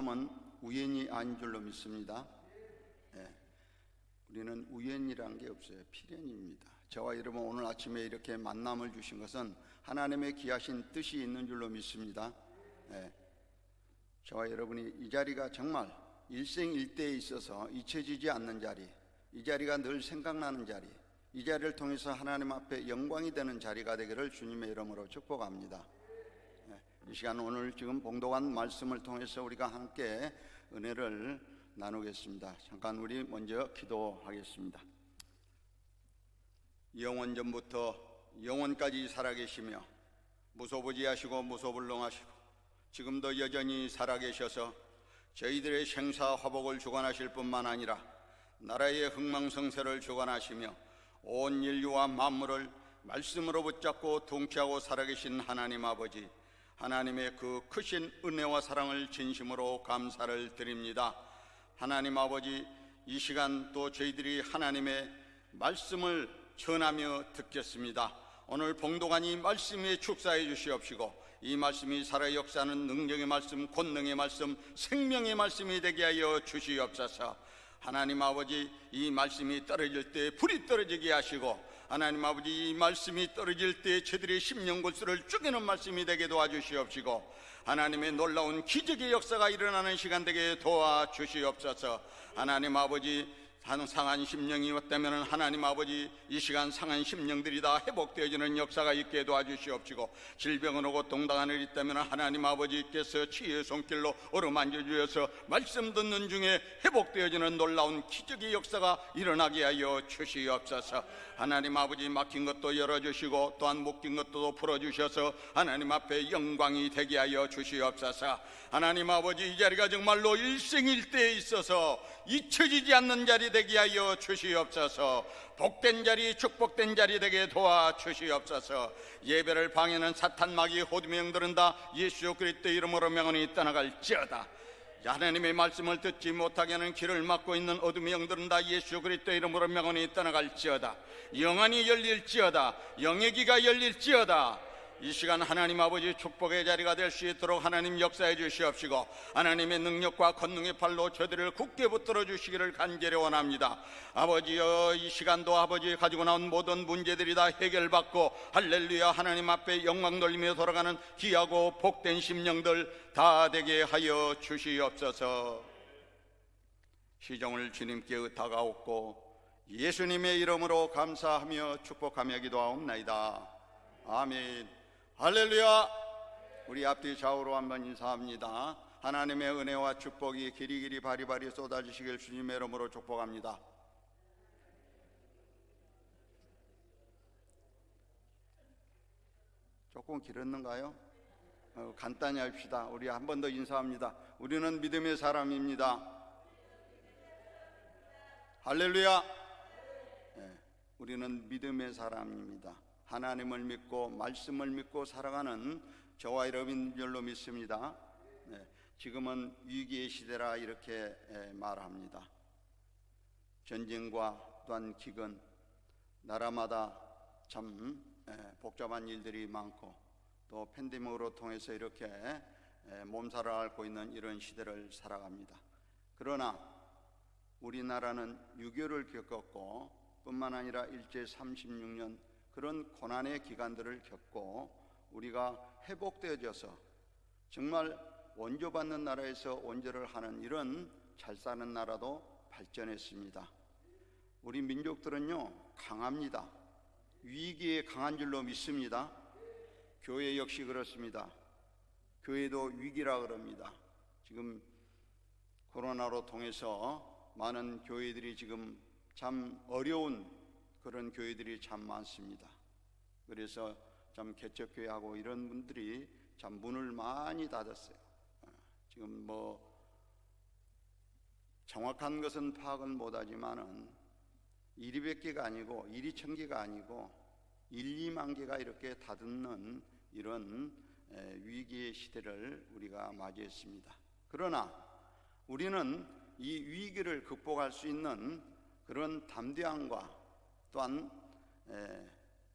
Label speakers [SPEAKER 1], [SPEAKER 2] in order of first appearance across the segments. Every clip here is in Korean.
[SPEAKER 1] 만남은 우연이 아닌 줄로 믿습니다. 예, 우리는 우연이란 게 없어요. 필연입니다. 저와 여러분 오늘 아침에 이렇게 만남을 주신 것은 하나님의 귀하신 뜻이 있는 줄로 믿습니다. 예, 저와 여러분이 이 자리가 정말 일생일대에 있어서 잊혀지지 않는 자리, 이 자리가 늘 생각나는 자리, 이 자리를 통해서 하나님 앞에 영광이 되는 자리가 되기를 주님의 이름으로 축복합니다. 예, 이 시간 오늘 지금 봉독한 말씀을 통해서 우리가 함께 은혜를 나누겠습니다. 잠깐 우리 먼저 기도하겠습니다. 영원 전부터 영원까지 살아계시며 무소부지하시고 무소불능하시고 지금도 여전히 살아계셔서 저희들의 생사 화복을 주관하실 뿐만 아니라 나라의 흥망성쇠를 주관하시며 온 인류와 만물을 말씀으로 붙잡고 통치하고 살아계신 하나님 아버지 하나님의 그 크신 은혜와 사랑을 진심으로 감사를 드립니다. 하나님 아버지 이 시간 또 저희들이 하나님의 말씀을 전하며 듣겠습니다. 오늘 봉독하니 말씀에 축사해 주시옵시고 이 말씀이 살아 역사하는 능력의 말씀, 권능의 말씀, 생명의 말씀이 되게 하여 주시옵소서. 하나님 아버지 이 말씀이 떨어질 때 불이 떨어지게 하시고 하나님 아버지 이 말씀이 떨어질 때 저들의 심령 골수를 쪼개는 말씀이 되게 도와주시옵시고 하나님의 놀라운 기적의 역사가 일어나는 시간 되게 도와주시옵소서. 하나님 아버지 한 상한 심령이 왔다면 하나님 아버지 이 시간 상한 심령들이 다 회복되어지는 역사가 있게 도와주시옵시고 질병을 오고 동당한을 있다면 하나님 아버지께서 치유의 손길로 어루만져 주셔서 말씀 듣는 중에 회복되어지는 놀라운 기적의 역사가 일어나게 하여 주시옵소서. 하나님 아버지 막힌 것도 열어주시고 또한 묶인 것도 풀어주셔서 하나님 앞에 영광이 되게 하여 주시옵소서 하나님 아버지 이 자리가 정말로 일생일대에 있어서 잊혀지지 않는 자리 되게 하여 주시옵소서. 복된 자리 축복된 자리 되게 도와 주시옵소서. 예배를 방해는 사탄 마귀 호두명들은 다. 예수 그리스도 이름으로 명언이 떠나갈지어다. 하나님의 말씀을 듣지 못하게 하는 길을 막고 있는 어둠의 영들은 다. 예수 그리스도 이름으로 명언이 떠나갈지어다. 영안이 열릴지어다. 영예기가 열릴지어다 이 시간 하나님 아버지 축복의 자리가 될 수 있도록 하나님 역사해 주시옵시고 하나님의 능력과 권능의 팔로 저들을 굳게 붙들어 주시기를 간절히 원합니다. 아버지여 이 시간도 아버지 가지고 나온 모든 문제들이 다 해결받고 할렐루야 하나님 앞에 영광 돌리며 돌아가는 귀하고 복된 심령들 다 되게 하여 주시옵소서. 시종을 주님께 의탁하옵고 예수님의 이름으로 감사하며 축복하며 기도하옵나이다. 아멘 할렐루야. 우리 앞뒤 좌우로 한번 인사합니다. 하나님의 은혜와 축복이 길이길이 바리바리 쏟아지시길 주님의 이름으로 축복합니다. 조금 길었는가요? 어, 간단히 합시다. 우리 한 번 더 인사합니다. 우리는 믿음의 사람입니다. 할렐루야. 네, 우리는 믿음의 사람입니다 하나님을 믿고 말씀을 믿고 살아가는 저와 여러분들로 믿습니다. 네, 지금은 위기의 시대라 이렇게 말합니다. 전쟁과 또한 기근, 나라마다 참 복잡한 일들이 많고 또 팬데믹으로 통해서 이렇게 몸살을 앓고 있는 이런 시대를 살아갑니다. 그러나 우리나라는 유교를 겪었고 뿐만 아니라 일제 36년 그런 고난의 기간들을 겪고 우리가 회복되어져서 정말 원조받는 나라에서 원조를 하는 이런 잘 사는 나라도 발전했습니다. 우리 민족들은요 강합니다. 위기에 강한 줄로 믿습니다. 교회 역시 그렇습니다. 교회도 위기라 그럽니다. 지금 코로나로 통해서 많은 교회들이 지금 참 어려운 그런 교회들이 참 많습니다. 그래서 참 개척교회하고 이런 분들이 참 문을 많이 닫았어요. 어, 지금 뭐 정확한 것은 파악은 못하지만은 1 200개가 아니고 1 2천개가 아니고 1, 2만 개가 이렇게 다듬는 이런 위기의 시대를 우리가 맞이했습니다. 그러나 우리는 이 위기를 극복할 수 있는 그런 담대함과 또한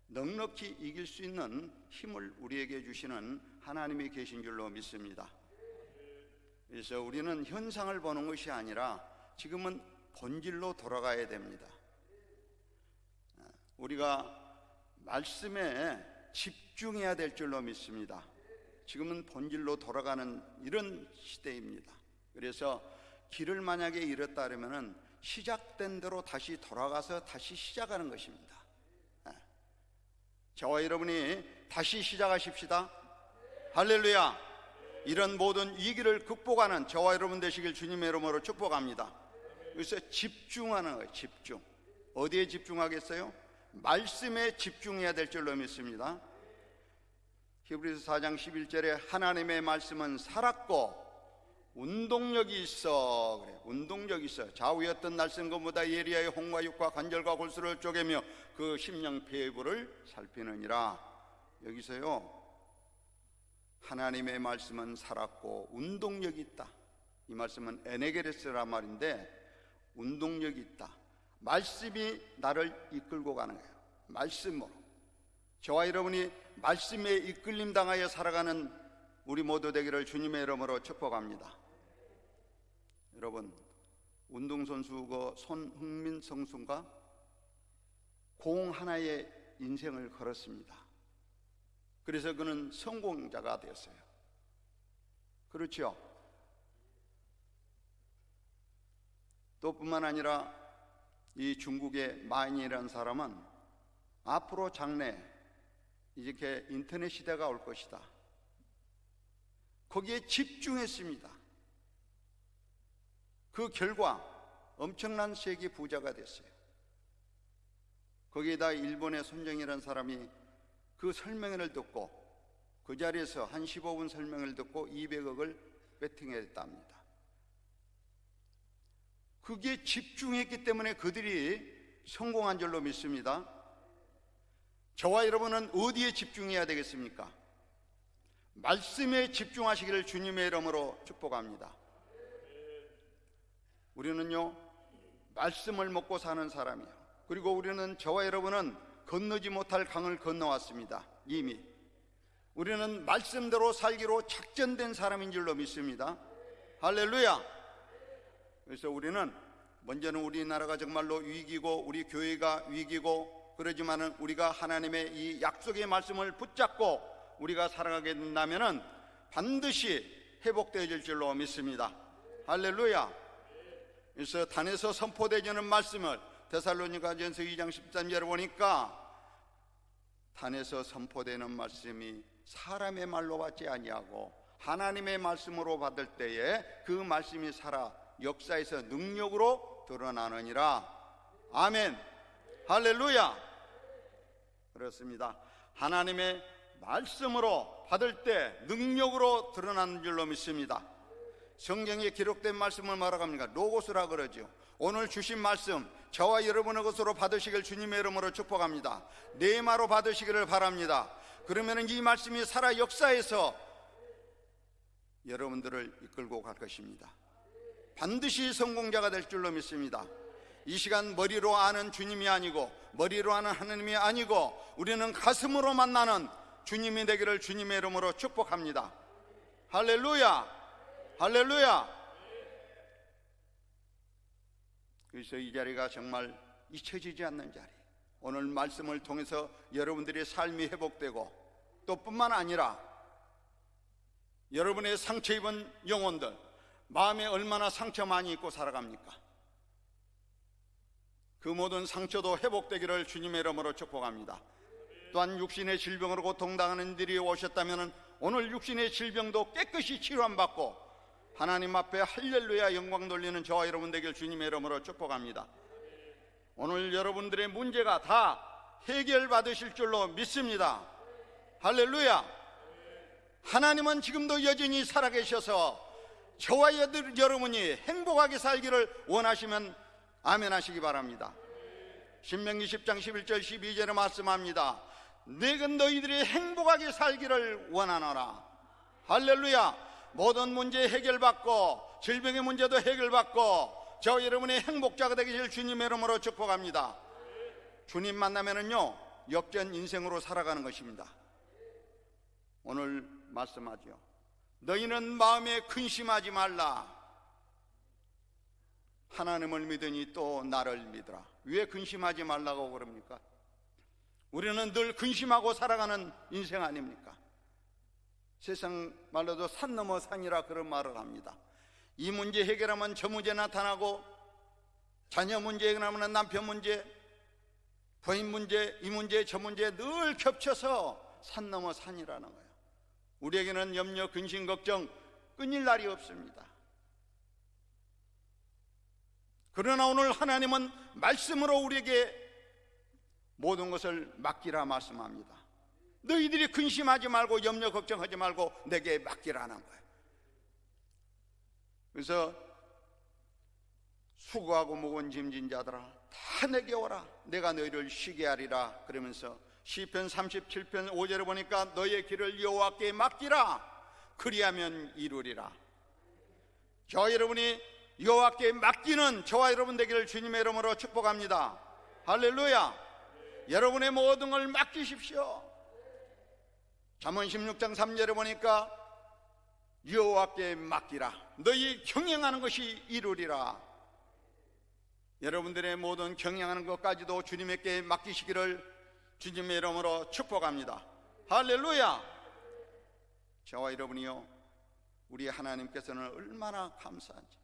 [SPEAKER 1] 넉넉히 이길 수 있는 힘을 우리에게 주시는 하나님이 계신 줄로 믿습니다. 그래서 우리는 현상을 보는 것이 아니라 지금은 본질로 돌아가야 됩니다. 우리가 말씀에 집중해야 될 줄로 믿습니다. 지금은 본질로 돌아가는 이런 시대입니다. 그래서 길을 만약에 잃었다 그러면은 시작된 대로 다시 돌아가서 다시 시작하는 것입니다. 예. 저와 여러분이 다시 시작하십시다. 할렐루야. 이런 모든 위기를 극복하는 저와 여러분 되시길 주님의 이름으로 축복합니다. 그래서 집중하는 거예요. 집중. 어디에 집중하겠어요? 말씀에 집중해야 될 줄로 믿습니다. 히브리서 4장 11절에 하나님의 말씀은 살았고 운동력이 있어. 그래 운동력이 있어. 좌우였던 날선 것보다 예리하여 홍과 육과 관절과 골수를 쪼개며 그 심령 폐부를 살피느니라. 여기서요. 하나님의 말씀은 살았고 운동력이 있다. 이 말씀은 에네게레스란 말인데 운동력이 있다. 말씀이 나를 이끌고 가는 거예요. 말씀으로. 저와 여러분이 말씀에 이끌림 당하여 살아가는 우리 모두 되기를 주님의 이름으로 축복합니다. 여러분 운동선수고 손흥민 선수가 공 하나의 인생을 걸었습니다. 그래서 그는 성공자가 되었어요. 그렇죠? 또 뿐만 아니라 이 중국의 마인이라는 사람은 앞으로 장래 이렇게 인터넷 시대가 올 것이다. 거기에 집중했습니다. 그 결과 엄청난 세계 부자가 됐어요. 거기에다 일본의 손정이라는 사람이 그 설명회를 듣고 그 자리에서 한 15분 설명을 듣고 200억을 베팅했답니다. 그게 집중했기 때문에 그들이 성공한 줄로 믿습니다. 저와 여러분은 어디에 집중해야 되겠습니까? 말씀에 집중하시기를 주님의 이름으로 축복합니다. 우리는요, 말씀을 먹고 사는 사람이요. 그리고 우리는 저와 여러분은 건너지 못할 강을 건너왔습니다. 이미. 우리는 말씀대로 살기로 작전된 사람인 줄로 믿습니다. 할렐루야! 그래서 우리는 먼저는 우리나라가 정말로 위기고 우리 교회가 위기고 그러지만은 우리가 하나님의 이 약속의 말씀을 붙잡고 우리가 살아가게 된다면은 반드시 회복되어질 줄로 믿습니다. 할렐루야. 그래서 단에서 선포되지는 말씀을 데살로니가전서 2장 13절에 보니까 단에서 선포되는 말씀이 사람의 말로 받지 아니하고 하나님의 말씀으로 받을 때에 그 말씀이 살아 역사에서 능력으로 드러나느니라. 아멘. 할렐루야. 그렇습니다. 하나님의 말씀으로 받을 때 능력으로 드러나는 줄로 믿습니다. 성경에 기록된 말씀을 말하갑니까? 로고스라 그러죠. 오늘 주신 말씀 저와 여러분의 것으로 받으시길 주님의 이름으로 축복합니다. 네마로 받으시기를 바랍니다. 그러면 이 말씀이 살아 역사에서 여러분들을 이끌고 갈 것입니다. 반드시 성공자가 될 줄로 믿습니다. 이 시간 머리로 아는 주님이 아니고 머리로 아는 하나님이 아니고 우리는 가슴으로 만나는 주님이 되기를 주님의 이름으로 축복합니다. 할렐루야! 할렐루야! 그래서 이 자리가 정말 잊혀지지 않는 자리. 오늘 말씀을 통해서 여러분들의 삶이 회복되고 또 뿐만 아니라 여러분의 상처 입은 영혼들 마음에 얼마나 상처 많이 입고 살아갑니까? 그 모든 상처도 회복되기를 주님의 이름으로 축복합니다. 또한 육신의 질병으로 고통당하는 이들이 오셨다면 오늘 육신의 질병도 깨끗이 치료받고 하나님 앞에 할렐루야 영광 돌리는 저와 여러분 되길 주님의 이름으로 축복합니다. 오늘 여러분들의 문제가 다 해결받으실 줄로 믿습니다. 할렐루야. 하나님은 지금도 여전히 살아계셔서 저와 여러분이 행복하게 살기를 원하시면 아멘 하시기 바랍니다. 신명기 10장 11절 12절에 말씀합니다. 내가 너희들이 행복하게 살기를 원하노라. 할렐루야. 모든 문제 해결받고 질병의 문제도 해결받고 저 여러분의 행복자가 되기를 주님의 이름으로 축복합니다. 주님 만나면은요 역전 인생으로 살아가는 것입니다. 오늘 말씀하죠. 너희는 마음에 근심하지 말라. 하나님을 믿으니 또 나를 믿으라. 왜 근심하지 말라고 그럽니까? 우리는 늘 근심하고 살아가는 인생 아닙니까? 세상 말로도 산 넘어 산이라 그런 말을 합니다. 이 문제 해결하면 저 문제 나타나고 자녀 문제 해결하면 남편 문제, 부인 문제, 이 문제, 저 문제 늘 겹쳐서 산 넘어 산이라는 거예요. 우리에게는 염려, 근심, 걱정 끊일 날이 없습니다. 그러나 오늘 하나님은 말씀으로 우리에게 모든 것을 맡기라 말씀합니다. 너희들이 근심하지 말고 염려 걱정하지 말고 내게 맡기라는 거예요. 그래서 수고하고 무거운 짐진 자들아 다 내게 오라. 내가 너희를 쉬게 하리라. 그러면서 시편 37편 5절에 보니까 너의 길을 여호와께 맡기라. 그리하면 이루리라. 저 여러분이 여호와께 맡기는 저와 여러분 되기를 주님의 이름으로 축복합니다. 할렐루야. 여러분의 모든 걸 맡기십시오 잠언 16장 3절에 보니까 여호와께 맡기라. 너희 경영하는 것이 이루리라. 여러분들의 모든 경영하는 것까지도 주님에게 맡기시기를 주님의 이름으로 축복합니다. 할렐루야! 저와 여러분이요 우리 하나님께서는 얼마나 감사한지.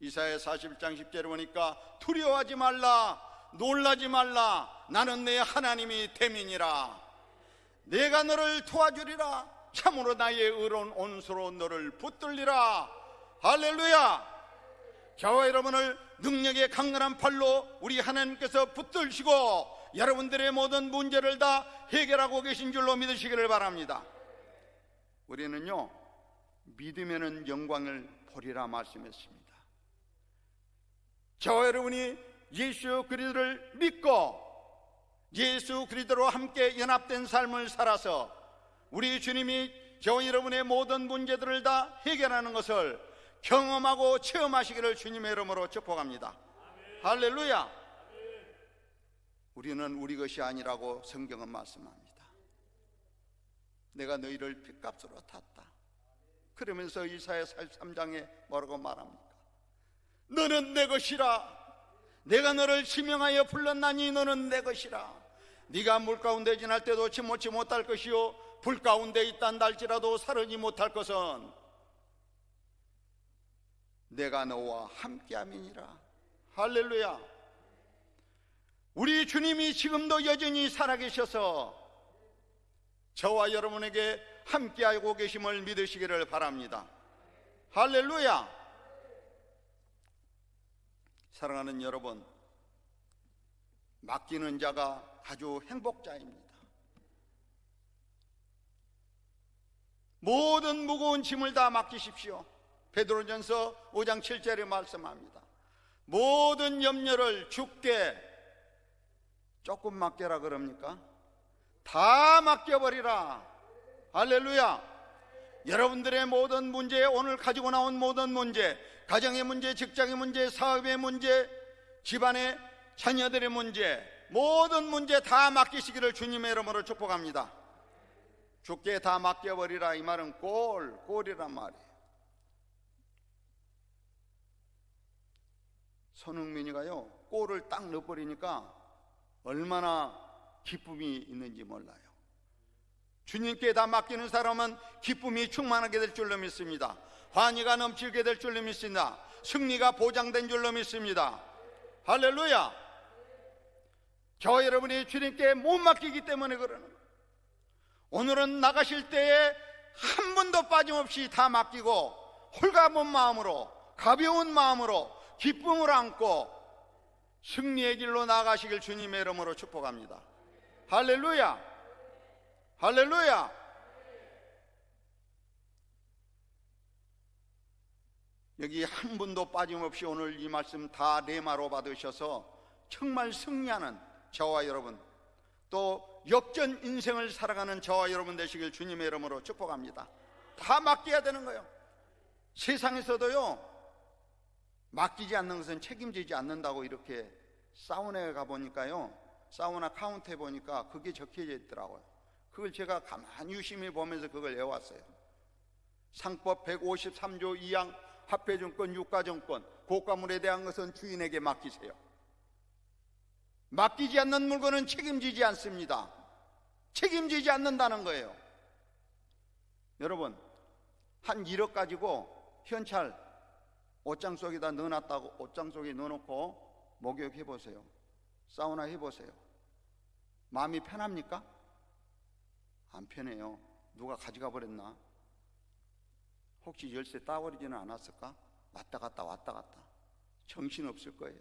[SPEAKER 1] 이사야 41장 10절에 보니까 두려워하지 말라 놀라지 말라. 나는 내 하나님이 대민이라 내가 너를 도와주리라. 참으로 나의 의로운 온수로 너를 붙들리라. 할렐루야. 저와 여러분을 능력의 강렬한 팔로 우리 하나님께서 붙들시고 여러분들의 모든 문제를 다 해결하고 계신 줄로 믿으시기를 바랍니다. 우리는요 믿으면 영광을 보리라 말씀했습니다. 저와 여러분이 예수 그리스도를 믿고 예수 그리스도로 함께 연합된 삶을 살아서 우리 주님이 저와 여러분의 모든 문제들을 다 해결하는 것을 경험하고 체험하시기를 주님의 이름으로 축복합니다. 할렐루야. 우리는 우리 것이 아니라고 성경은 말씀합니다. 내가 너희를 핏값으로 탔다. 그러면서 이사야 43장에 뭐라고 말합니까? 너는 내 것이라. 내가 너를 지명하여 불렀나니 너는 내 것이라. 네가 물 가운데 지날 때도 침몰치 못할 것이요. 불 가운데 있단다 할지라도 사르지 못할 것은 내가 너와 함께함이니라. 할렐루야. 우리 주님이 지금도 여전히 살아계셔서 저와 여러분에게 함께하고 계심을 믿으시기를 바랍니다. 할렐루야. 사랑하는 여러분 맡기는 자가 아주 행복자입니다. 모든 무거운 짐을 다 맡기십시오. 베드로전서 5장 7절에 말씀합니다. 모든 염려를 죽게 조금 맡겨라 그럽니까? 다 맡겨버리라. 할렐루야. 여러분들의 모든 문제, 오늘 가지고 나온 모든 문제, 가정의 문제, 직장의 문제, 사업의 문제, 집안의 자녀들의 문제, 모든 문제 다 맡기시기를 주님의 이름으로 축복합니다. 죽게 다 맡겨버리라 이 말은 꼴, 꼴이란 말이에요. 손흥민이가요 골을 딱 넣어버리니까 얼마나 기쁨이 있는지 몰라요. 주님께 다 맡기는 사람은 기쁨이 충만하게 될 줄로 믿습니다. 환희가 넘치게 될 줄로 믿습니다. 승리가 보장된 줄로 믿습니다. 할렐루야! 저 여러분이 주님께 못 맡기기 때문에 그러는 거예요. 오늘은 나가실 때에 한 번도 빠짐없이 다 맡기고 홀가분 마음으로 가벼운 마음으로 기쁨을 안고 승리의 길로 나가시길 주님의 이름으로 축복합니다. 할렐루야! 할렐루야! 여기 한 분도 빠짐없이 오늘 이 말씀 다 레마로 받으셔서 정말 승리하는 저와 여러분 또 역전 인생을 살아가는 저와 여러분 되시길 주님의 이름으로 축복합니다. 다 맡겨야 되는 거예요. 세상에서도요 맡기지 않는 것은 책임지지 않는다고 이렇게 사우나에 가 보니까요 사우나 카운트에 보니까 그게 적혀져 있더라고요. 그걸 제가 가만히 유심히 보면서 그걸 외웠어요. 상법 153조 2항 화폐증권, 유가증권, 고가물에 대한 것은 주인에게 맡기세요. 맡기지 않는 물건은 책임지지 않습니다. 책임지지 않는다는 거예요. 여러분, 한 1억 가지고 현찰 옷장 속에다 넣어놨다고 옷장 속에 넣어놓고 목욕 해 보세요. 사우나 해 보세요. 마음이 편합니까? 안 편해요. 누가 가져가 버렸나? 혹시 열쇠 따버리지는 않았을까? 왔다 갔다 왔다 갔다. 정신 없을 거예요.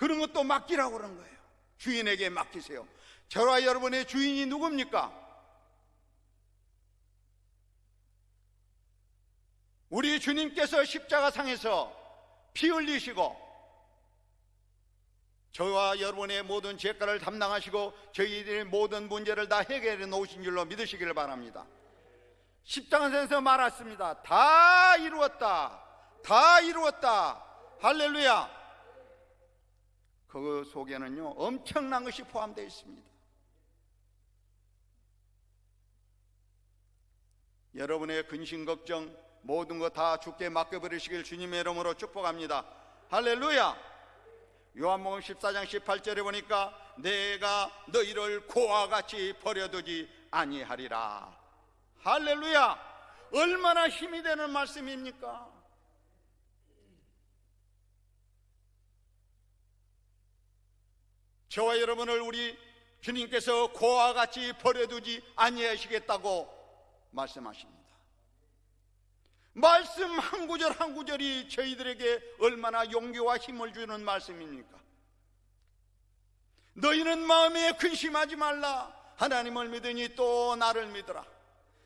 [SPEAKER 1] 그런 것도 맡기라고 그런 거예요. 주인에게 맡기세요. 저와 여러분의 주인이 누굽니까? 우리 주님께서 십자가상에서 피 흘리시고 저와 여러분의 모든 죄가를 담당하시고 저희들의 모든 문제를 다 해결해 놓으신 줄로 믿으시기를 바랍니다. 십자가에서 말했습니다. 다 이루었다. 다 이루었다. 할렐루야. 그 속에는요, 엄청난 것이 포함되어 있습니다. 여러분의 근심 걱정 모든 것다 죽게 맡겨버리시길 주님의 이름으로 축복합니다. 할렐루야. 요한복음 14장 18절에 보니까 내가 너희를 고와 같이 버려두지 아니하리라. 할렐루야. 얼마나 힘이 되는 말씀입니까? 저와 여러분을 우리 주님께서 고와 같이 버려두지 아니하시겠다고 말씀하십니다. 말씀 한 구절 한 구절이 저희들에게 얼마나 용기와 힘을 주는 말씀입니까? 너희는 마음에 근심하지 말라. 하나님을 믿으니 또 나를 믿으라.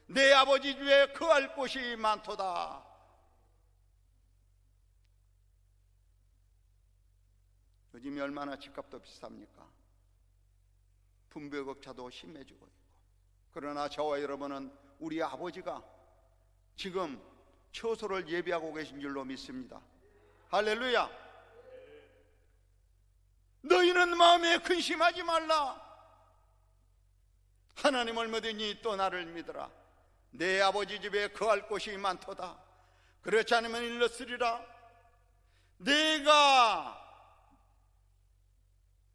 [SPEAKER 1] 내 아버지 주에 거할 곳이 많도다. 요즘이 얼마나 집값도 비쌉니까? 분배격차도 심해지고 있고. 그러나 저와 여러분은 우리 아버지가 지금 처소를 예비하고 계신 줄로 믿습니다. 할렐루야. 너희는 마음에 근심하지 말라. 하나님을 믿으니 또 나를 믿어라. 내 아버지 집에 거할 곳이 많도다. 그렇지 않으면 일렀으리라. 내가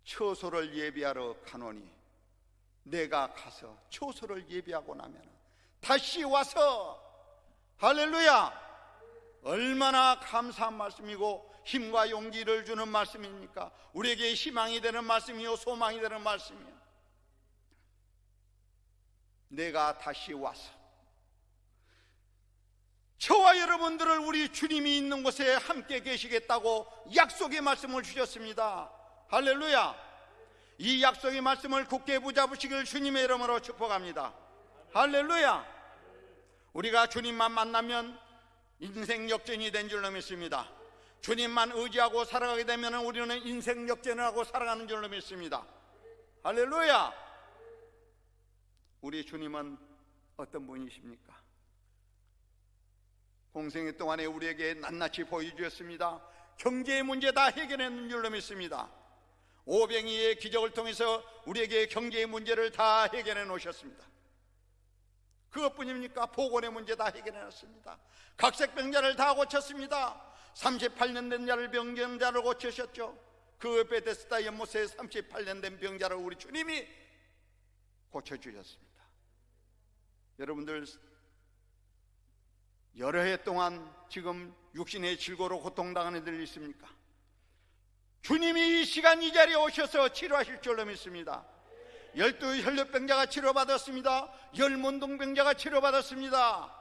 [SPEAKER 1] 처소를 예비하러 가노니 내가 가서 처소를 예비하고 나면 다시 와서 할렐루야! 얼마나 감사한 말씀이고 힘과 용기를 주는 말씀입니까? 우리에게 희망이 되는 말씀이요 소망이 되는 말씀이요. 내가 다시 와서 저와 여러분들을 우리 주님이 있는 곳에 함께 계시겠다고 약속의 말씀을 주셨습니다 할렐루야. 이 약속의 말씀을 굳게 붙잡으시길 주님의 이름으로 축복합니다. 할렐루야. 우리가 주님만 만나면 인생 역전이 된 줄로 믿습니다. 주님만 의지하고 살아가게 되면 우리는 인생 역전을 하고 살아가는 줄로 믿습니다. 할렐루야. 우리 주님은 어떤 분이십니까? 공생의 동안에 우리에게 낱낱이 보여주셨습니다. 경제의 문제 다 해결했는 줄로 믿습니다 오병이의 기적을 통해서 우리에게 경제의 문제를 다 해결해 놓으셨습니다. 그것뿐입니까? 보건의 문제 다 해결해 놨습니다. 각색병자를 다 고쳤습니다. 38년 된 자를 병자를 고치셨죠. 그 베데스다 연못에 38년 된 병자를 우리 주님이 고쳐주셨습니다. 여러분들 여러 해 동안 지금 육신의 질고로 고통당하는 이들 있습니까? 주님이 이 시간 이 자리에 오셔서 치료하실 줄로 믿습니다. 열두 혈류병자가 치료받았습니다. 열문동병자가 치료받았습니다.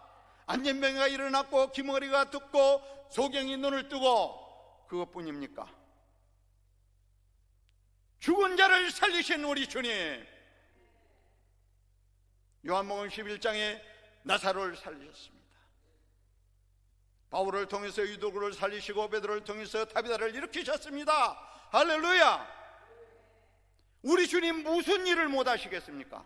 [SPEAKER 1] 안전병자가 일어났고 기머리가 듣고 소경이 눈을 뜨고 그것뿐입니까? 죽은 자를 살리신 우리 주님 요한복음 11장에 나사로를 살리셨습니다. 바울을 통해서 유도구를 살리시고 베드로를 통해서 타비다를 일으키셨습니다. 할렐루야! 우리 주님 무슨 일을 못 하시겠습니까?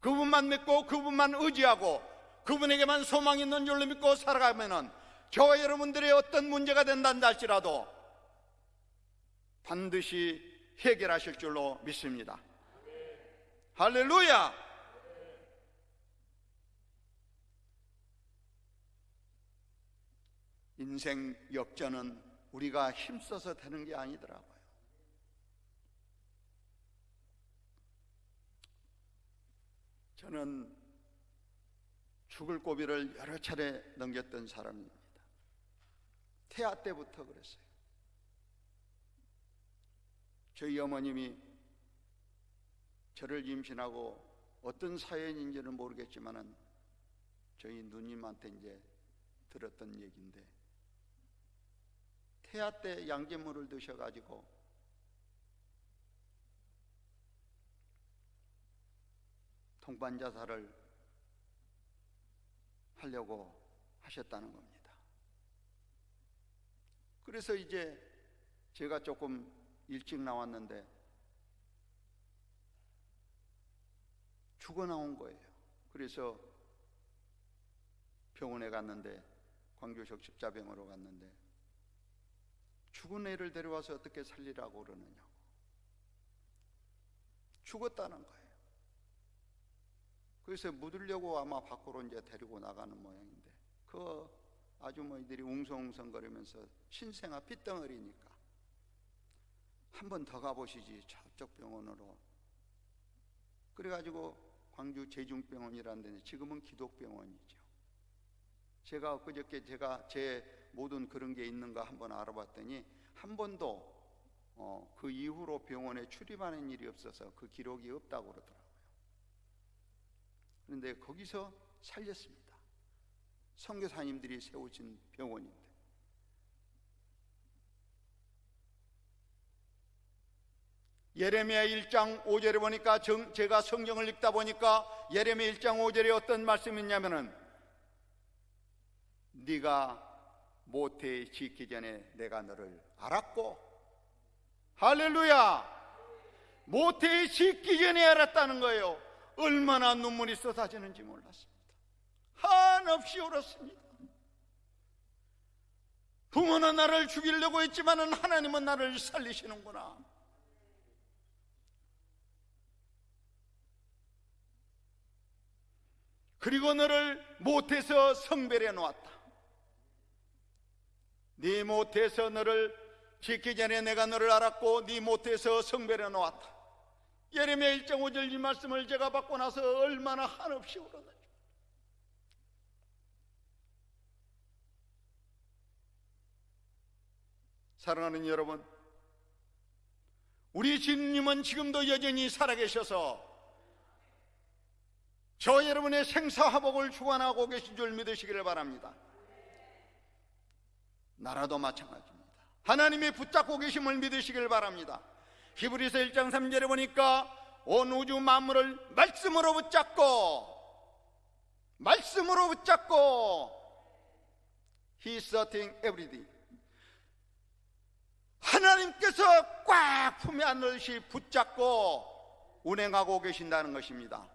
[SPEAKER 1] 그분만 믿고 그분만 의지하고 그분에게만 소망 있는 줄로 믿고 살아가면은 저와 여러분들의 어떤 문제가 된다는 할지라도 반드시 해결하실 줄로 믿습니다. 할렐루야! 인생 역전은 우리가 힘써서 되는 게 아니더라고요. 저는 죽을 고비를 여러 차례 넘겼던 사람입니다. 태아 때부터 그랬어요. 저희 어머님이 저를 임신하고 어떤 사연인지는 모르겠지만은 저희 누님한테 이제 들었던 얘기인데 태아 때 양잿물을 드셔가지고 통반자살을 하려고 하셨다는 겁니다. 그래서 이제 제가 조금 일찍 나왔는데 죽어 나온 거예요. 그래서 병원에 갔는데 광주적 십자병으로 갔는데 죽은 애를 데려와서 어떻게 살리라고 그러느냐고. 죽었다는 거예요. 그래서 묻으려고 아마 밖으로 이제 데리고 나가는 모양인데 그 아주머니들이 웅성웅성거리면서 신생아 핏덩어리니까 한 번 더 가보시지 저쪽 병원으로. 그래가지고 광주 제중병원이라는 데는 지금은 기독병원이죠. 제가 엊그저께 제가 제 모든 그런 게 있는가 한번 알아봤더니 한 번도 어, 그 이후로 병원에 출입하는 일이 없어서 그 기록이 없다고 그러더라고요 그런데 거기서 살렸습니다. 선교사님들이 세우신 병원인데. 예레미야 1장 5절에 보니까 정, 제가 성경을 읽다 보니까 예레미야 1장 5절에 어떤 말씀이 있냐면은 네가 모태 짓기 전에 내가 너를 알았고 할렐루야 모태 짓기 전에 알았다는 거예요 얼마나 눈물이 쏟아지는지 몰랐습니다. 한없이 울었습니다. 부모는 나를 죽이려고 했지만 하나님은 나를 살리시는구나. 그리고 너를 못해서 성별해 놓았다. 네 못해서 너를 짓기 전에 내가 너를 알았고 네 못해서 성별해 놓았다. 예레미야 1장 5절 이 말씀을 제가 받고 나서 얼마나 한없이 울었는지 사랑하는 여러분 우리 주님은 지금도 여전히 살아계셔서 저 여러분의 생사화복을 주관하고 계신 줄 믿으시기를 바랍니다 나라도 마찬가지입니다. 하나님이 붙잡고 계심을 믿으시길 바랍니다. 히브리서 1장 3절에 보니까 온 우주 만물을 말씀으로 붙잡고 말씀으로 붙잡고 He is certain everything. 하나님께서 꽉 품에 안듯이 붙잡고 운행하고 계신다는 것입니다.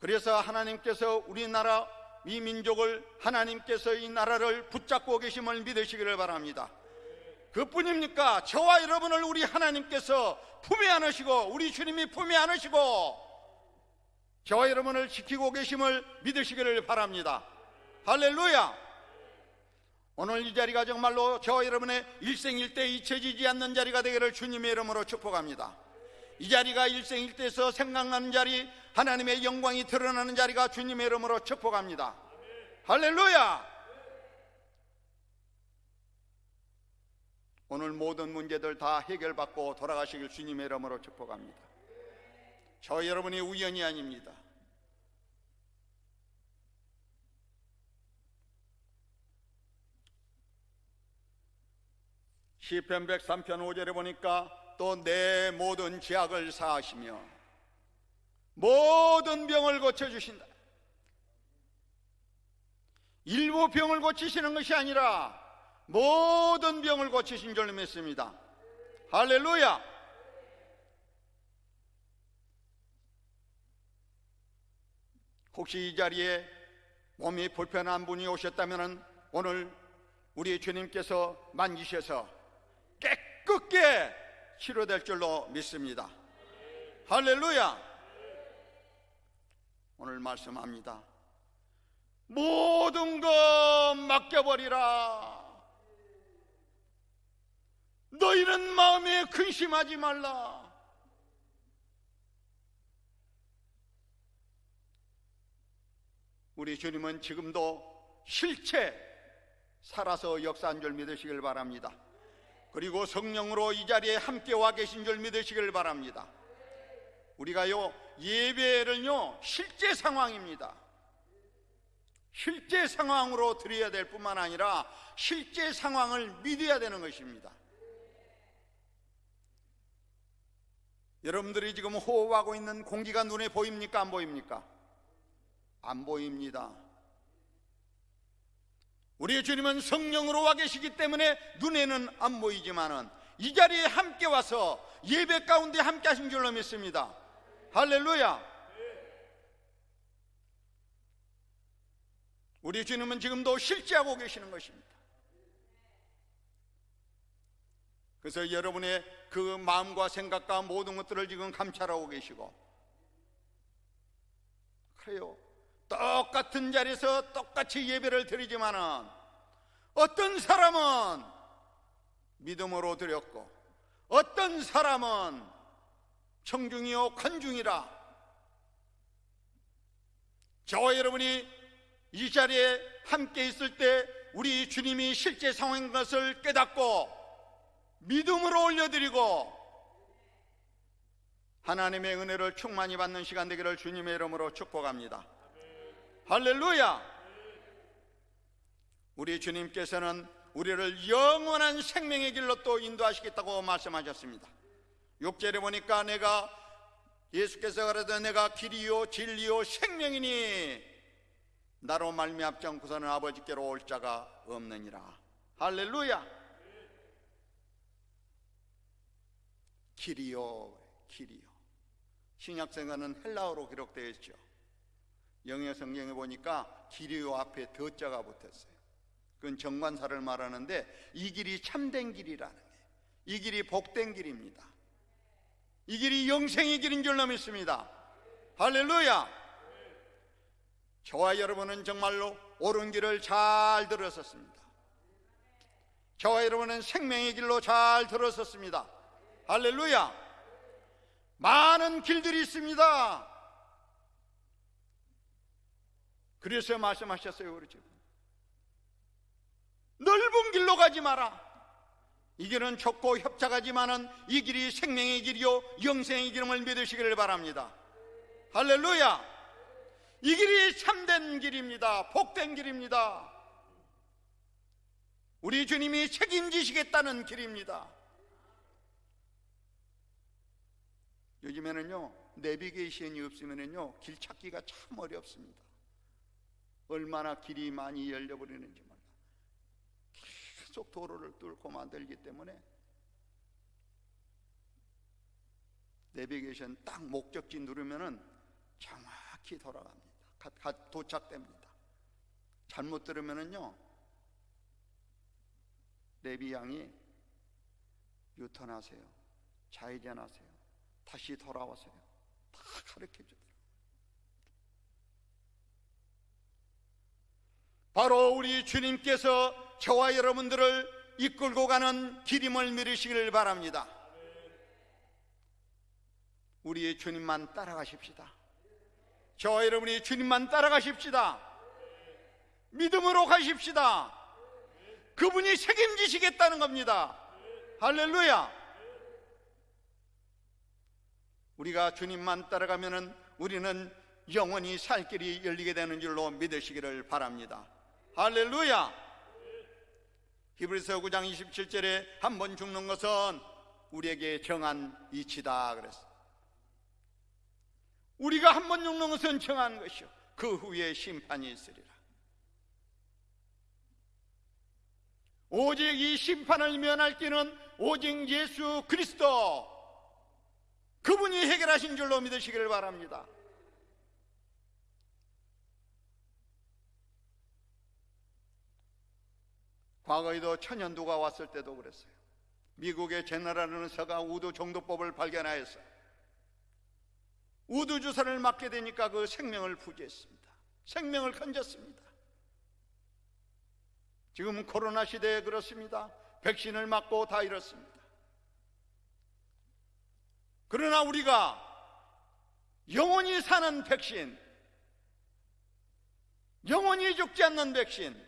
[SPEAKER 1] 그래서 하나님께서 우리나라 이 민족을 하나님께서 이 나라를 붙잡고 계심을 믿으시기를 바랍니다 그뿐입니까? 저와 여러분을 우리 하나님께서 품에 안으시고 우리 주님이 품에 안으시고 저와 여러분을 지키고 계심을 믿으시기를 바랍니다. 할렐루야! 오늘 이 자리가 정말로 저와 여러분의 일생일대 잊혀지지 않는 자리가 되기를 주님의 이름으로 축복합니다. 이 자리가 일생일대에서 생각나는 자리, 하나님의 영광이 드러나는 자리가 주님의 이름으로 축복합니다. 할렐루야! 오늘 모든 문제들 다 해결받고 돌아가시길 주님의 이름으로 축복합니다. 저 여러분이 우연이 아닙니다. 시편 103편 5절에 보니까 또 내 모든 죄악을 사하시며 모든 병을 고쳐 주신다. 일부 병을 고치시는 것이 아니라 모든 병을 고치신 줄 믿습니다. 할렐루야! 혹시 이 자리에 몸이 불편한 분이 오셨다면 오늘 우리 주님께서 만지셔서 깨끗게 치료될 줄로 믿습니다. 할렐루야! 오늘 말씀합니다. 모든 것 맡겨버리라. 너희는 마음에 근심하지 말라. 우리 주님은 지금도 실체 살아서 역사한 줄 믿으시길 바랍니다. 그리고 성령으로 이 자리에 함께 와 계신 줄 믿으시길 바랍니다. 우리가요, 예배를요, 실제 상황입니다. 실제 상황으로 드려야 될 뿐만 아니라 실제 상황을 믿어야 되는 것입니다. 여러분들이 지금 호흡하고 있는 공기가 눈에 보입니까? 안 보입니까? 안 보입니다. 우리 주님은 성령으로 와 계시기 때문에 눈에는 안 보이지만은 이 자리에 함께 와서 예배 가운데 함께 하신 줄로 믿습니다. 할렐루야. 우리 주님은 지금도 실제하고 계시는 것입니다. 그래서 여러분의 그 마음과 생각과 모든 것들을 지금 감찰하고 계시고 그래요. 똑같은 자리에서 똑같이 예배를 드리지만은 어떤 사람은 믿음으로 드렸고 어떤 사람은 청중이요 관중이라 저와 여러분이 이 자리에 함께 있을 때 우리 주님이 실제 상황인 것을 깨닫고 믿음으로 올려드리고 하나님의 은혜를 충만히 받는 시간 되기를 주님의 이름으로 축복합니다. 할렐루야! 우리 주님께서는 우리를 영원한 생명의 길로 또 인도하시겠다고 말씀하셨습니다. 6절에 보니까 내가 예수께서 그러되 내가 길이요 진리요 생명이니 나로 말미암지 않고서는 아버지께로 올 자가 없느니라. 할렐루야! 길이요 길이요 신약성가는 헬라어로 기록되어 있죠. 영어 성경에 보니까 길이 요 앞에 더자가 붙었어요. 그건 정관사를 말하는데 이 길이 참된 길이라는 거예요. 이 길이 복된 길입니다. 이 길이 영생의 길인 줄로 믿습니다. 할렐루야! 저와 여러분은 정말로 옳은 길을 잘 들었었습니다. 저와 여러분은 생명의 길로 잘 들었었습니다. 할렐루야! 많은 길들이 있습니다. 그래서 말씀하셨어요, 집. 넓은 길로 가지 마라. 이 길은 좁고 협착하지만은 이 길이 생명의 길이요 영생의 길임을 믿으시기를 바랍니다. 할렐루야! 이 길이 참된 길입니다. 복된 길입니다. 우리 주님이 책임지시겠다는 길입니다. 요즘에는요, 내비게이션이 없으면요, 길 찾기가 참 어렵습니다. 얼마나 길이 많이 열려버리는지 몰라. 계속 도로를 뚫고 만들기 때문에 내비게이션 딱 목적지 누르면은 정확히 돌아갑니다. 가, 가, 도착됩니다. 잘못 들으면은요, 레비 양이 유턴하세요. 좌회전하세요. 다시 돌아와서요. 다 가르쳐 주더라고요. 바로 우리 주님께서 저와 여러분들을 이끌고 가는 길임을 믿으시기를 바랍니다. 우리의 주님만 따라가십시다. 저와 여러분이 주님만 따라가십시다. 믿음으로 가십시다. 그분이 책임지시겠다는 겁니다. 할렐루야. 우리가 주님만 따라가면은 우리는 영원히 살 길이 열리게 되는 줄로 믿으시기를 바랍니다. 할렐루야! 히브리서 9장 27절에 한 번 죽는 것은 우리에게 정한 이치다 그랬어. 우리가 한 번 죽는 것은 정한 것이요. 그 후에 심판이 있으리라. 오직 이 심판을 면할 길은 오직 예수 그리스도 그분이 해결하신 줄로 믿으시기를 바랍니다. 과거에도 천연두가 왔을 때도 그랬어요. 미국의 제너라는 서가 우두 정도법을 발견하였어요. 우두 주사를 맞게 되니까 그 생명을 부지했습니다. 생명을 건졌습니다. 지금 코로나 시대에 그렇습니다. 백신을 맞고 다 이렇습니다. 그러나 우리가 영원히 사는 백신, 영원히 죽지 않는 백신,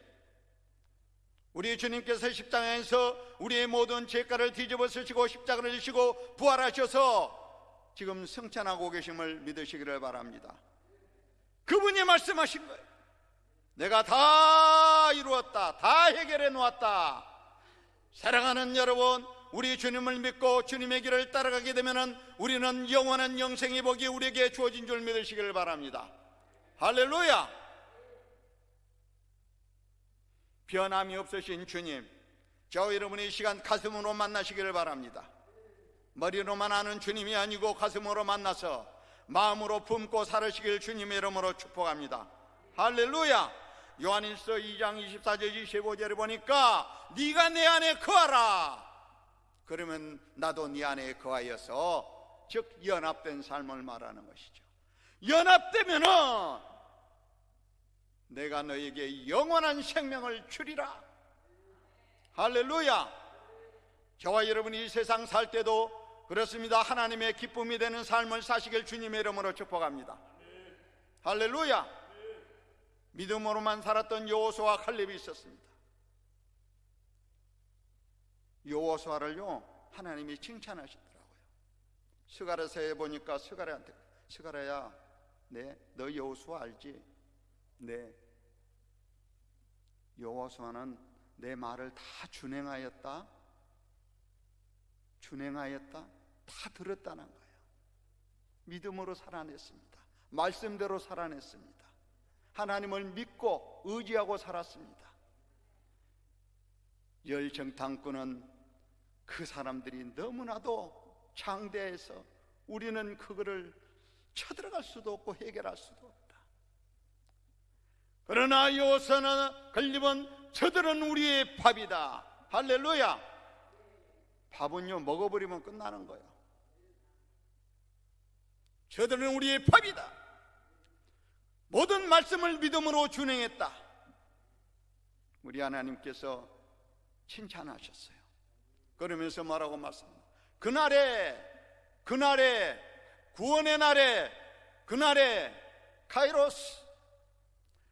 [SPEAKER 1] 우리 주님께서 십자가에서 우리의 모든 죄가를 뒤집어 쓰시고 십자가를 지시고 부활하셔서 지금 승천하고 계심을 믿으시기를 바랍니다. 그분이 말씀하신 거예요. 내가 다 이루었다. 다 해결해 놓았다. 사랑하는 여러분, 우리 주님을 믿고 주님의 길을 따라가게 되면 우리는 영원한 영생의 복이 우리에게 주어진 줄 믿으시기를 바랍니다. 할렐루야! 변함이 없으신 주님, 저 여러분의 시간 가슴으로 만나시기를 바랍니다. 머리로만 아는 주님이 아니고 가슴으로 만나서 마음으로 품고 살으시길 주님의 이름으로 축복합니다. 할렐루야! 요한일서 2장 24절 25절에 보니까 네가 내 안에 거하라. 그러면 나도 네 안에 거하여서 즉 연합된 삶을 말하는 것이죠. 연합되면은 내가 너에게 영원한 생명을 주리라. 할렐루야. 저와 여러분이 이 세상 살 때도 그렇습니다. 하나님의 기쁨이 되는 삶을 사시길 주님의 이름으로 축복합니다. 할렐루야. 믿음으로만 살았던 여호수아 칼렙이 있었습니다. 여호수아를요 하나님이 칭찬하시더라고요. 스가랴서에 보니까 스가랴한테 스가랴야, 네 너 여호수아 알지? 네. 여호수아는 내 말을 다 준행하였다. 준행하였다. 다 들었다는 거예요. 믿음으로 살아냈습니다. 말씀대로 살아냈습니다. 하나님을 믿고 의지하고 살았습니다. 열정당꾼은 그 사람들이 너무나도 장대해서 우리는 그거를 쳐들어갈 수도 없고 해결할 수도. 그러나 요서는 걸리면 저들은 우리의 밥이다. 할렐루야. 밥은요 먹어버리면 끝나는 거예요. 저들은 우리의 밥이다. 모든 말씀을 믿음으로 준행했다. 우리 하나님께서 칭찬하셨어요. 그러면서 뭐라고 말씀합니다. 그날에, 그날에, 구원의 날에, 그날에, 카이로스,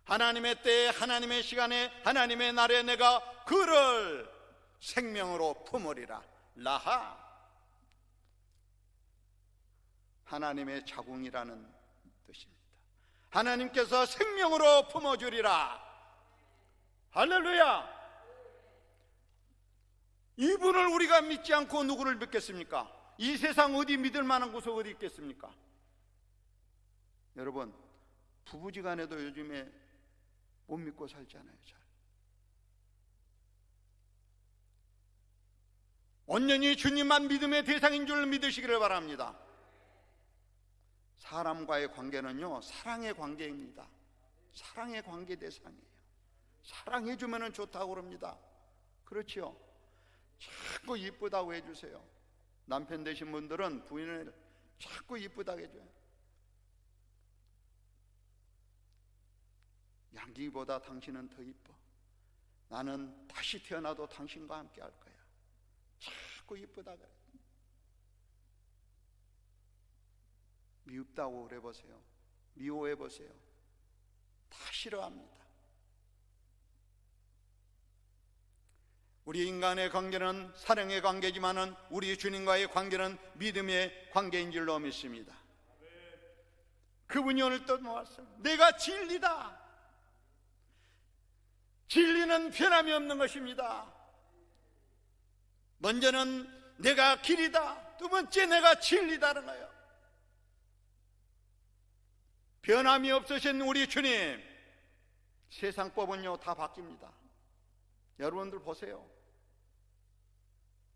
[SPEAKER 1] 하나님의 때에, 하나님의 시간에, 하나님의 날에 내가 그를 생명으로 품으리라. 라하. 하나님의 자궁이라는 뜻입니다. 하나님께서 생명으로 품어주리라. 할렐루야. 이분을 우리가 믿지 않고 누구를 믿겠습니까? 이 세상 어디 믿을 만한 곳 어디 있겠습니까? 여러분, 부부지간에도 요즘에 못 믿고 살잖아요, 잘. 온전히 주님만 믿음의 대상인 줄 믿으시기를 바랍니다. 사람과의 관계는요, 사랑의 관계입니다. 사랑의 관계 대상이에요. 사랑해주면 좋다고 그럽니다. 그렇지요? 자꾸 이쁘다고 해주세요. 남편 되신 분들은 부인을 자꾸 이쁘다고 해줘요. 양기보다 당신은 더 이뻐. 나는 다시 태어나도 당신과 함께 할 거야. 자꾸 이쁘다 그래. 미흡다고 그래 보세요. 미워해 보세요. 다 싫어합니다. 우리 인간의 관계는 사랑의 관계지만은 우리 주님과의 관계는 믿음의 관계인 줄로 믿습니다. 그분이 오늘 또 모았어요. 내가 진리다. 진리는 변함이 없는 것입니다. 먼저는 내가 길이다. 두 번째 내가 진리다는 거예요. 변함이 없으신 우리 주님 세상 법은요 다 바뀝니다 여러분들 보세요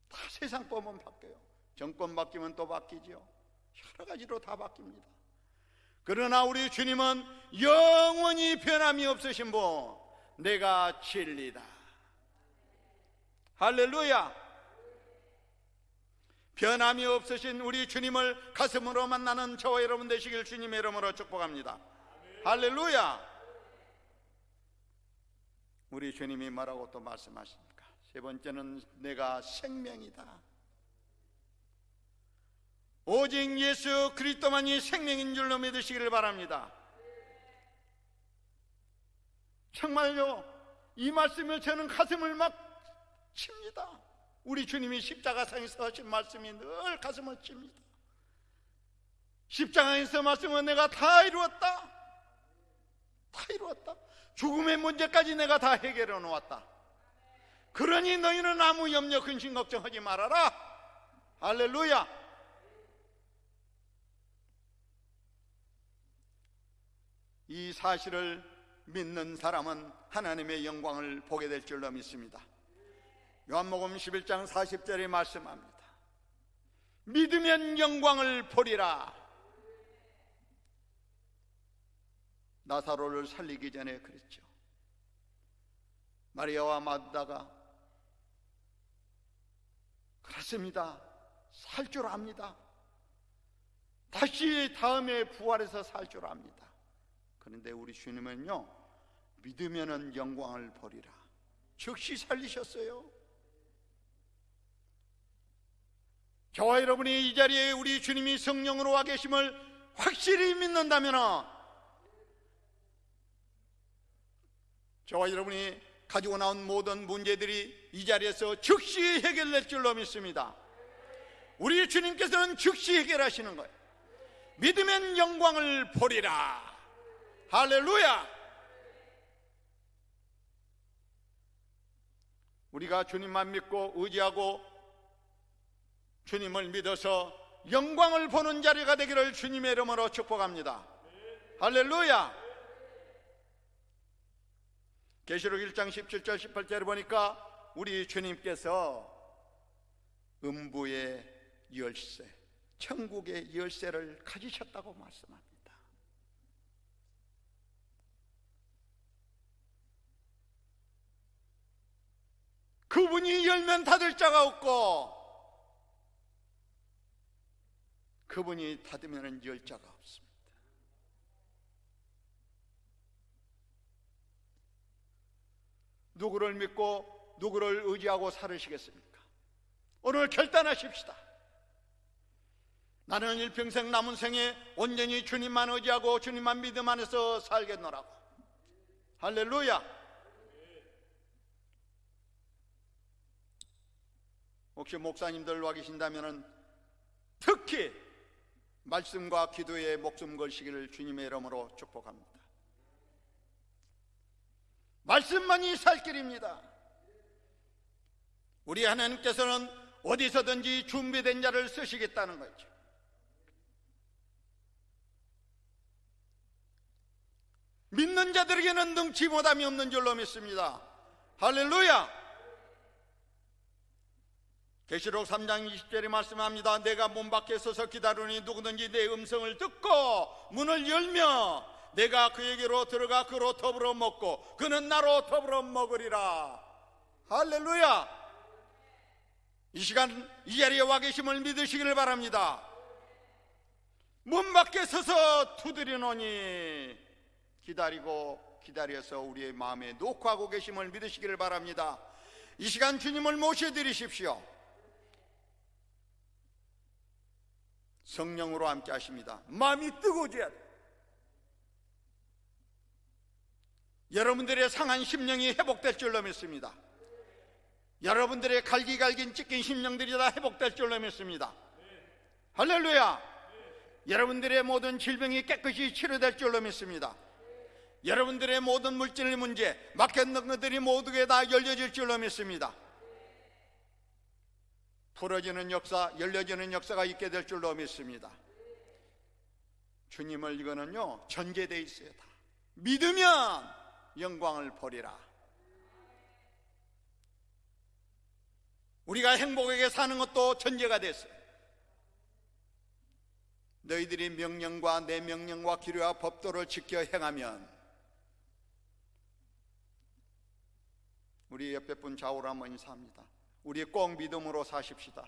[SPEAKER 1] 다 세상 법은 바뀌어요 정권 바뀌면 또 바뀌죠 여러 가지로 다 바뀝니다 그러나 우리 주님은 영원히 변함이 없으신 분 내가 진리다 할렐루야 변함이 없으신 우리 주님을 가슴으로 만나는 저와 여러분 되시길 주님의 이름으로 축복합니다. 할렐루야! 우리 주님이 뭐라고 또 말씀하십니까? 세 번째는 내가 생명이다. 오직 예수 그리스도만이 생명인 줄로 믿으시기를 바랍니다. 정말요, 이 말씀을 저는 가슴을 막 칩니다. 우리 주님이 십자가상에서 하신 말씀이 늘 가슴을 칩니다. 십자가에서 말씀은 내가 다 이루었다. 다 이루었다. 죽음의 문제까지 내가 다 해결해 놓았다. 그러니 너희는 아무 염려, 근심, 걱정하지 말아라. 할렐루야. 이 사실을 믿는 사람은 하나님의 영광을 보게 될 줄로 믿습니다. 요한복음 11장 40절에 말씀합니다. 믿으면 영광을 보리라. 나사로를 살리기 전에 그랬죠. 마리아와 마다가 그렇습니다. 살 줄 압니다. 다시 다음에 부활해서 살 줄 압니다. 그런데 우리 주님은요, 믿으면은 영광을 보리라. 즉시 살리셨어요. 저와 여러분이 이 자리에 우리 주님이 성령으로 와 계심을 확실히 믿는다면 저와 여러분이 가지고 나온 모든 문제들이 이 자리에서 즉시 해결될 줄로 믿습니다. 우리 주님께서는 즉시 해결하시는 거예요. 믿으면 영광을 보리라. 할렐루야! 우리가 주님만 믿고 의지하고 주님을 믿어서 영광을 보는 자리가 되기를 주님의 이름으로 축복합니다. 할렐루야! 계시록 1장 17절 18절을 보니까 우리 주님께서 음부의 열쇠, 천국의 열쇠를 가지셨다고 말씀합니다. 그분이 열면 닫을 자가 없고 그분이 닫으면 열 자가 없습니다. 누구를 믿고 누구를 의지하고 살으시겠습니까? 오늘 결단하십시다. 나는 일평생 남은 생에 온전히 주님만 의지하고 주님만 믿음 안에서 살겠노라고. 할렐루야! 혹시 목사님들 와 계신다면 특히 말씀과 기도에 목숨 걸시기를 주님의 이름으로 축복합니다. 말씀만이 살 길입니다. 우리 하나님께서는 어디서든지 준비된 자를 쓰시겠다는 거죠. 믿는 자들에게는 능치 못함이 없는 줄로 믿습니다. 할렐루야! 계시록 3장 20절에 말씀합니다. 내가 문 밖에 서서 기다리니 누구든지 내 음성을 듣고 문을 열며 내가 그에게로 들어가 그로 더불어 먹고 그는 나로 더불어 먹으리라. 할렐루야. 이 시간 이 자리에 와 계심을 믿으시기를 바랍니다. 문 밖에 서서 두드리노니 기다리고 기다려서 우리의 마음에 녹화하고 계심을 믿으시기를 바랍니다. 이 시간 주님을 모셔드리십시오. 성령으로 함께 하십니다. 마음이 뜨거워져야 돼. 여러분들의 상한 심령이 회복될 줄로 믿습니다. 여러분들의 갈기갈긴 찢긴 심령들이 다 회복될 줄로 믿습니다. 할렐루야! 여러분들의 모든 질병이 깨끗이 치료될 줄로 믿습니다. 여러분들의 모든 물질 문제, 막혔는 것들이 모두게 다 열려질 줄로 믿습니다. 풀어지는 역사, 열려지는 역사가 있게 될 줄로 믿습니다. 주님을 이거는요, 전제되어 있어요. 다. 믿으면 영광을 보리라. 우리가 행복하게 사는 것도 전제가 됐어요. 너희들이 명령과 내 명령과 기류와 법도를 지켜 행하면 우리 옆에 분 좌우로 한번 인사합니다. 우리 꼭 믿음으로 사십시다.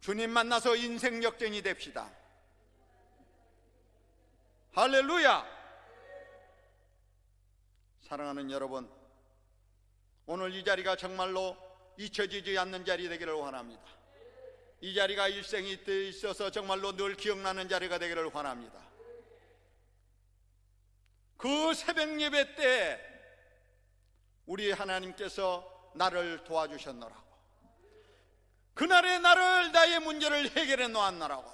[SPEAKER 1] 주님 만나서 인생 역전이 됩시다. 할렐루야! 사랑하는 여러분, 오늘 이 자리가 정말로 잊혀지지 않는 자리 되기를 원합니다. 이 자리가 일생이 때 있어서 정말로 늘 기억나는 자리가 되기를 원합니다. 그 새벽 예배 때 우리 하나님께서 나를 도와주셨노라고. 그날의 나를 나의 문제를 해결해 놓았노라고.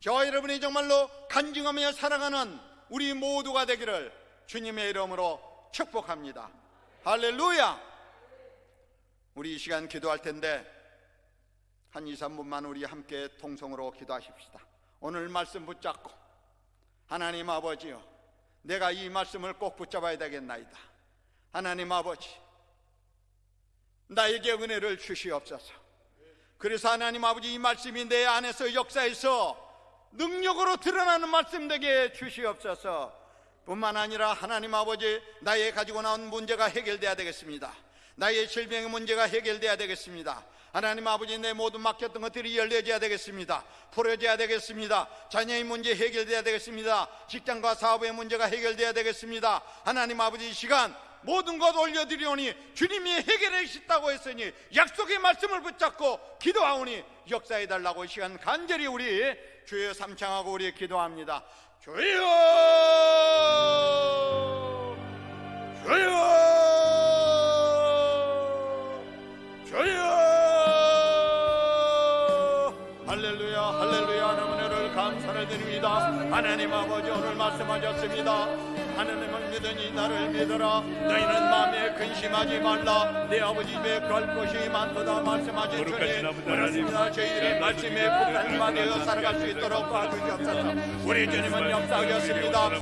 [SPEAKER 1] 저와 여러분이 정말로 간증하며 살아가는 우리 모두가 되기를 주님의 이름으로 축복합니다. 할렐루야! 우리 이 시간 기도할 텐데 한 2, 3분만 우리 함께 통성으로 기도하십시다. 오늘 말씀 붙잡고 하나님 아버지요. 내가 이 말씀을 꼭 붙잡아야 되겠나이다. 하나님 아버지, 나에게 은혜를 주시옵소서. 그래서 하나님 아버지 이 말씀이 내 안에서 역사에서 능력으로 드러나는 말씀 되게 주시옵소서. 뿐만 아니라 하나님 아버지 나의 가지고 나온 문제가 해결돼야 되겠습니다. 나의 질병의 문제가 해결돼야 되겠습니다. 하나님 아버지 내 모든 막혔던 것들이 열려져야 되겠습니다. 풀어져야 되겠습니다. 자녀의 문제 해결돼야 되겠습니다. 직장과 사업의 문제가 해결돼야 되겠습니다. 하나님 아버지 이 시간 모든 것 올려드리오니 주님이 해결해 주셨다고 했으니 약속의 말씀을 붙잡고 기도하오니 역사해 달라고 이 시간 간절히 우리 주여 삼창하고 우리 기도합니다. 주여! 주여! 주여! 할렐루야 할렐루야 하나님 은혜를 감사를 드립니다. 하나님 아버지 오늘 말씀하셨습니다 하나님을 믿으니 나를 믿어라. 너희는 마음에 근심하지 말라. 내 아버지 집에 갈 것이 많도다 말씀하신
[SPEAKER 2] 주님.
[SPEAKER 1] 그렇습니다. 저희들의 말씀에 폭탄 받아 살아갈 수 있도록 도와주시옵소서. 우리 주님은 역사하셨습니다